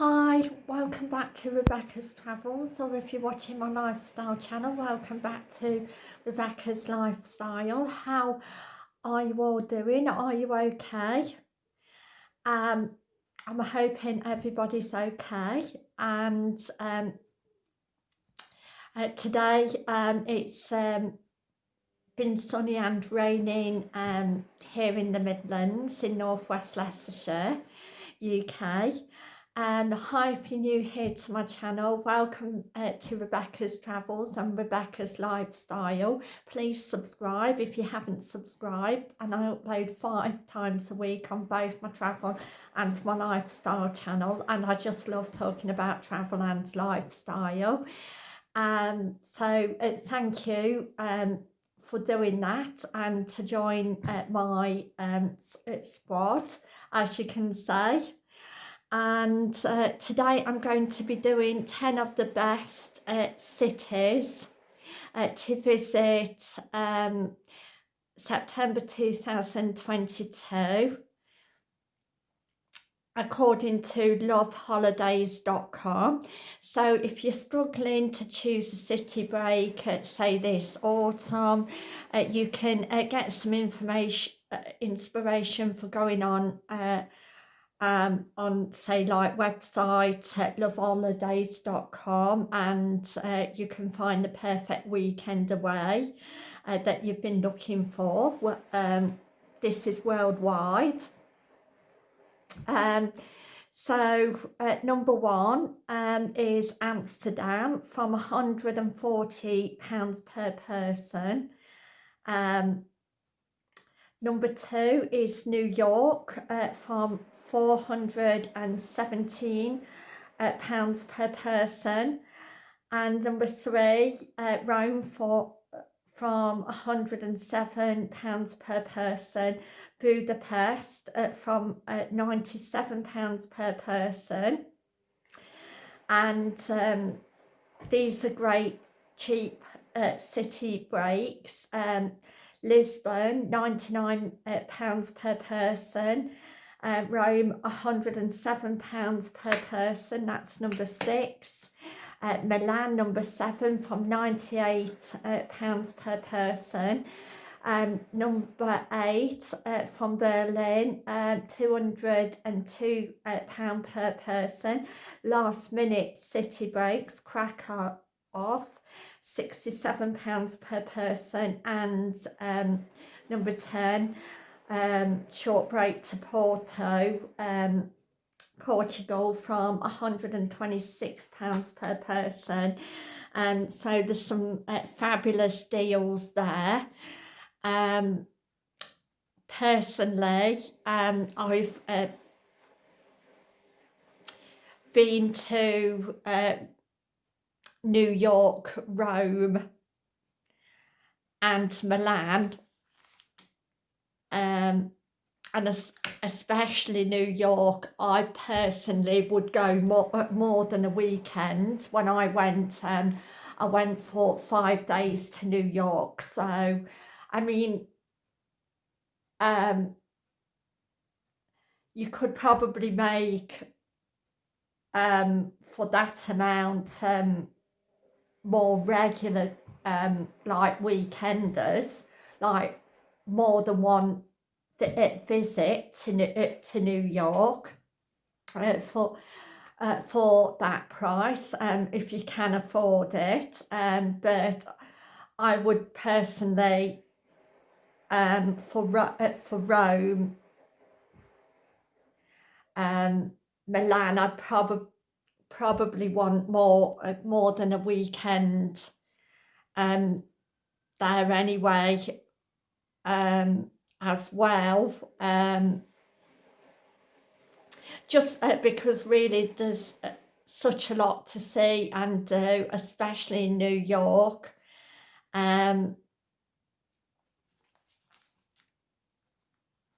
Hi, welcome back to Rebecca's Travels, or if you're watching my lifestyle channel, welcome back to Rebecca's Lifestyle. How are you all doing? Are you okay? Um, I'm hoping everybody's okay, and um, uh, today um, it's um, been sunny and raining um, here in the Midlands in northwest Leicestershire, UK. And hi if you're new here to my channel, welcome uh, to Rebecca's Travels and Rebecca's Lifestyle. Please subscribe if you haven't subscribed and I upload five times a week on both my travel and my lifestyle channel and I just love talking about travel and lifestyle. Um, so uh, thank you um, for doing that and to join uh, my um, uh, squad as you can say and uh, today I'm going to be doing 10 of the best uh, cities. Uh, to visit um, September 2022 according to loveholidays.com so if you're struggling to choose a city break say this autumn uh, you can uh, get some information uh, inspiration for going on uh, um, on say like website at loveholidays.com and uh, you can find the perfect weekend away uh, that you've been looking for. Um, this is worldwide. Um, so uh, number one um, is Amsterdam from £140 per person. Um, number two is New York uh, from 417 uh, pounds per person. And number three uh, Rome for from 107 pounds per person. Budapest uh, from uh, 97 pounds per person. And um, these are great cheap uh, city breaks. Um, Lisbon 99 uh, pounds per person uh, Rome £107 per person, that's number six. Uh, Milan number seven from £98 uh, pounds per person. Um, number eight uh, from Berlin, uh, 202 uh, pound per person. Last minute city breaks, Krakow off, 67 pounds per person. And um, number 10, um, short break to Porto, um, Portugal from £126 per person. Um, so there's some uh, fabulous deals there. Um, personally, um, I've uh, been to uh, New York, Rome and Milan and especially New York, I personally would go more, more than a weekend. When I went, um, I went for five days to New York. So, I mean, um, you could probably make um, for that amount um, more regular um, like weekenders, like more than one visit to, to New York uh, for uh, for that price um, if you can afford it um, but I would personally um, for, uh, for Rome um, Milan I'd probably probably want more uh, more than a weekend um, there anyway um, as well. Um, just uh, because really there's uh, such a lot to see and do, especially in New York. Um,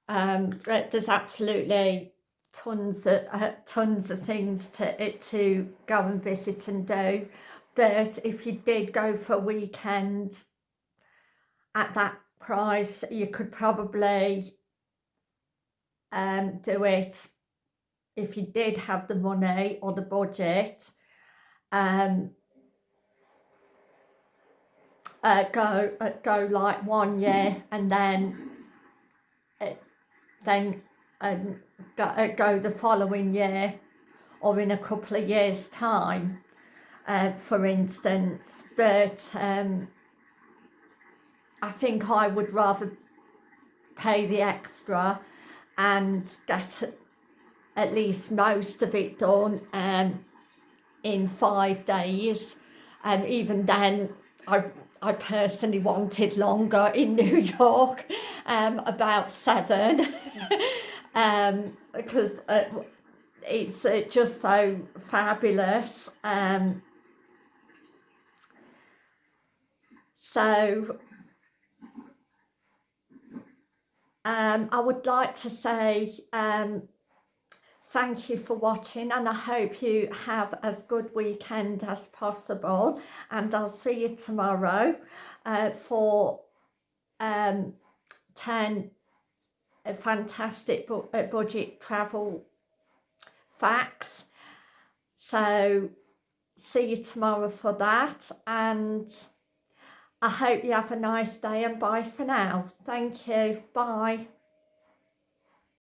um, there's absolutely tons of uh, tons of things to to go and visit and do but if you did go for a weekend at that price you could probably um, do it if you did have the money or the budget, um, uh, go uh, go like one year and then uh, then um, go, uh, go the following year or in a couple of years time uh, for instance. But um, I think I would rather pay the extra and get at least most of it done um, in five days and um, even then I I personally wanted longer in New York, um, about seven, um, because uh, it's uh, just so fabulous. Um, so um, I would like to say um, thank you for watching and I hope you have as good weekend as possible and I'll see you tomorrow uh, for um, 10 uh, fantastic bu uh, budget travel facts. So see you tomorrow for that and I hope you have a nice day and bye for now. Thank you. Bye